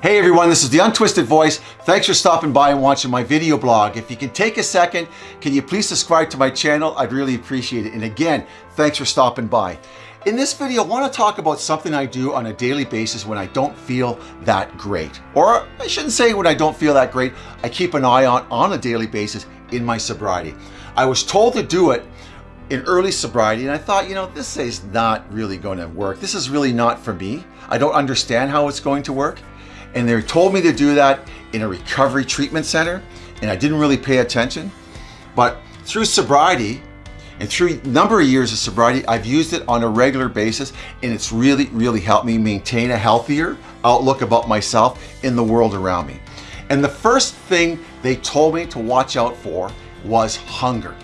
Hey everyone, this is The Untwisted Voice. Thanks for stopping by and watching my video blog. If you can take a second, can you please subscribe to my channel? I'd really appreciate it. And again, thanks for stopping by. In this video, I want to talk about something I do on a daily basis when I don't feel that great. Or I shouldn't say when I don't feel that great, I keep an eye on on a daily basis in my sobriety. I was told to do it in early sobriety and I thought, you know, this is not really going to work. This is really not for me. I don't understand how it's going to work and they told me to do that in a recovery treatment center and I didn't really pay attention. But through sobriety and through a number of years of sobriety, I've used it on a regular basis and it's really, really helped me maintain a healthier outlook about myself in the world around me. And the first thing they told me to watch out for was hunger.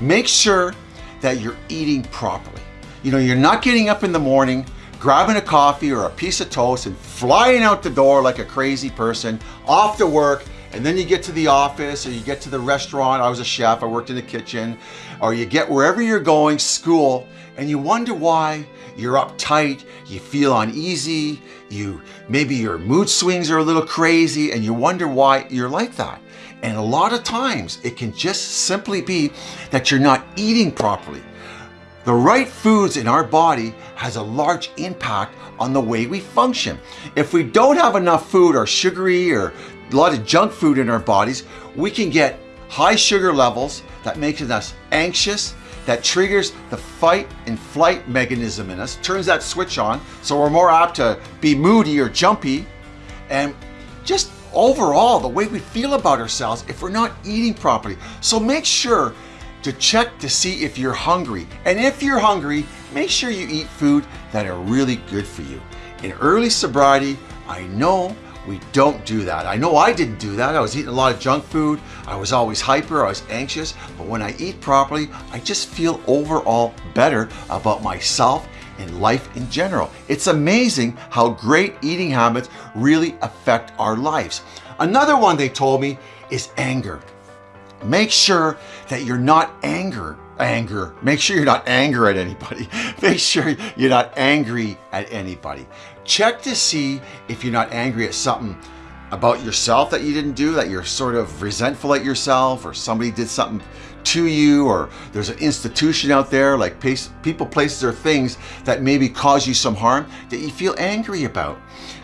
Make sure that you're eating properly. You know, you're not getting up in the morning grabbing a coffee or a piece of toast and flying out the door like a crazy person, off to work, and then you get to the office or you get to the restaurant. I was a chef, I worked in the kitchen, or you get wherever you're going, school, and you wonder why you're uptight, you feel uneasy, you maybe your mood swings are a little crazy, and you wonder why you're like that. And a lot of times it can just simply be that you're not eating properly. The right foods in our body has a large impact on the way we function. If we don't have enough food or sugary or a lot of junk food in our bodies, we can get high sugar levels that makes us anxious, that triggers the fight and flight mechanism in us, turns that switch on, so we're more apt to be moody or jumpy, and just overall the way we feel about ourselves if we're not eating properly. So make sure to check to see if you're hungry. And if you're hungry, make sure you eat food that are really good for you. In early sobriety, I know we don't do that. I know I didn't do that. I was eating a lot of junk food. I was always hyper, I was anxious. But when I eat properly, I just feel overall better about myself and life in general. It's amazing how great eating habits really affect our lives. Another one they told me is anger. Make sure that you're not anger, anger. Make sure you're not anger at anybody. Make sure you're not angry at anybody. Check to see if you're not angry at something about yourself that you didn't do, that you're sort of resentful at yourself or somebody did something to you or there's an institution out there like people, places, or things that maybe cause you some harm that you feel angry about.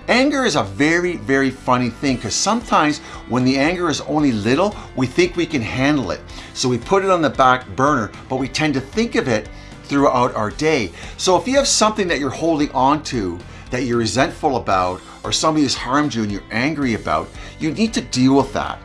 Anger is a very, very funny thing because sometimes when the anger is only little, we think we can handle it. So we put it on the back burner, but we tend to think of it throughout our day. So if you have something that you're holding on to that you're resentful about or somebody has harmed you and you're angry about, you need to deal with that.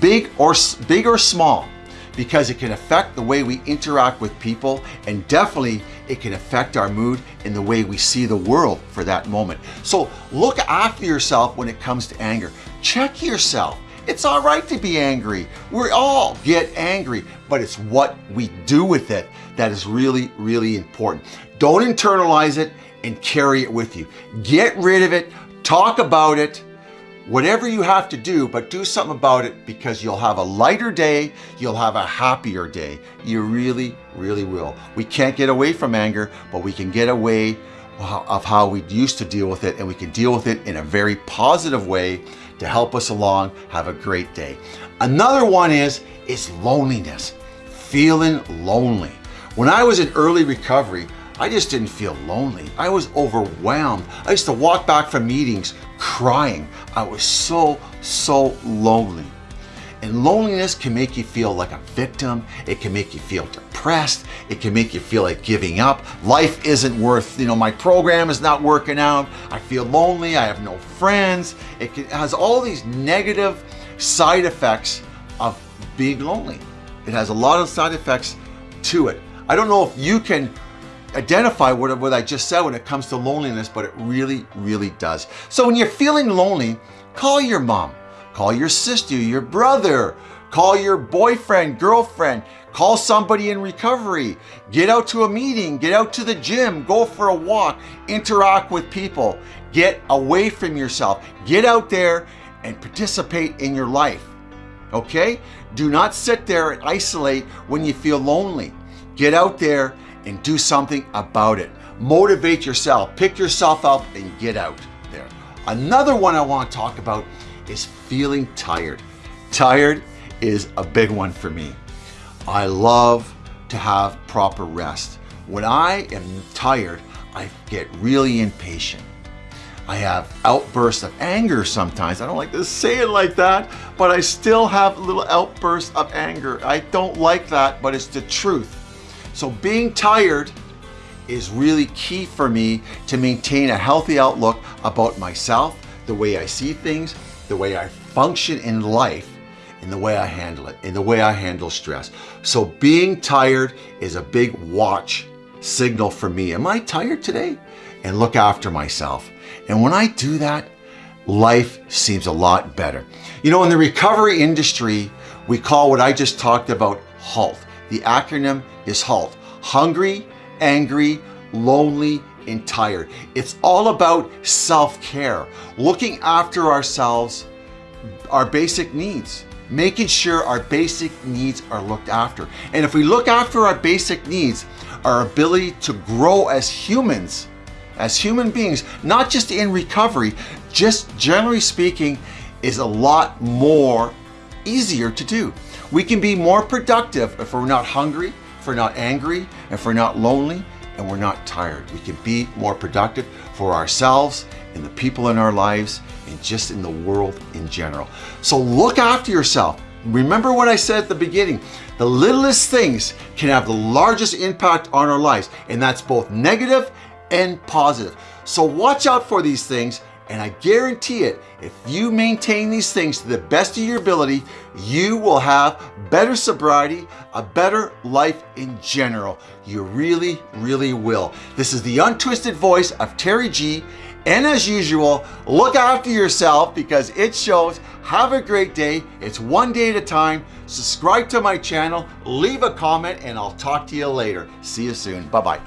Big or, big or small, because it can affect the way we interact with people and definitely it can affect our mood and the way we see the world for that moment. So look after yourself when it comes to anger. Check yourself. It's all right to be angry. We all get angry, but it's what we do with it that is really, really important. Don't internalize it and carry it with you. Get rid of it, talk about it, whatever you have to do, but do something about it because you'll have a lighter day, you'll have a happier day. You really, really will. We can't get away from anger, but we can get away of how we used to deal with it and we can deal with it in a very positive way to help us along. Have a great day. Another one is, is loneliness, feeling lonely. When I was in early recovery, I just didn't feel lonely. I was overwhelmed. I used to walk back from meetings crying. I was so, so lonely. And loneliness can make you feel like a victim. It can make you feel depressed. It can make you feel like giving up. Life isn't worth, you know, my program is not working out. I feel lonely. I have no friends. It, can, has all these negative side effects of being lonely. It has a lot of side effects to it. I don't know if you can identify what, what I just said when it comes to loneliness, but it really, really does. So when you're feeling lonely, call your mom, call your sister, your brother, call your boyfriend, girlfriend, call somebody in recovery, get out to a meeting, get out to the gym, go for a walk, interact with people, get away from yourself, get out there and participate in your life. Okay? Do not sit there and isolate when you feel lonely. Get out there and do something about it. Motivate yourself, pick yourself up and get out there. Another one I want to talk about is feeling tired. Tired is a big one for me. I love to have proper rest. When I am tired, I get really impatient. I have outbursts of anger sometimes. I don't like to say it like that, but I still have little outbursts of anger. I don't like that, but it's the truth. So being tired is really key for me to maintain a healthy outlook about myself, the way I see things, the way I function in life, and the way I handle it, and the way I handle stress. So being tired is a big watch signal for me. Am I tired today? And look after myself. And when I do that, life seems a lot better. You know, in the recovery industry, we call what I just talked about HALT. The acronym is HALT. Hungry, angry, lonely, and tired. It's all about self-care, looking after ourselves, our basic needs, making sure our basic needs are looked after. And if we look after our basic needs, our ability to grow as humans as human beings, not just in recovery, just generally speaking, is a lot more easier to do. We can be more productive if we're not hungry, if we're not angry, if we're not lonely, and we're not tired. We can be more productive for ourselves and the people in our lives and just in the world in general. So look after yourself. Remember what I said at the beginning, the littlest things can have the largest impact on our lives, and that's both negative and positive. So watch out for these things and I guarantee it, if you maintain these things to the best of your ability, you will have better sobriety, a better life in general. You really, really will. This is the untwisted voice of Terry G. And as usual, look after yourself because it shows. Have a great day. It's one day at a time. Subscribe to my channel, leave a comment, and I'll talk to you later. See you soon. Bye-bye.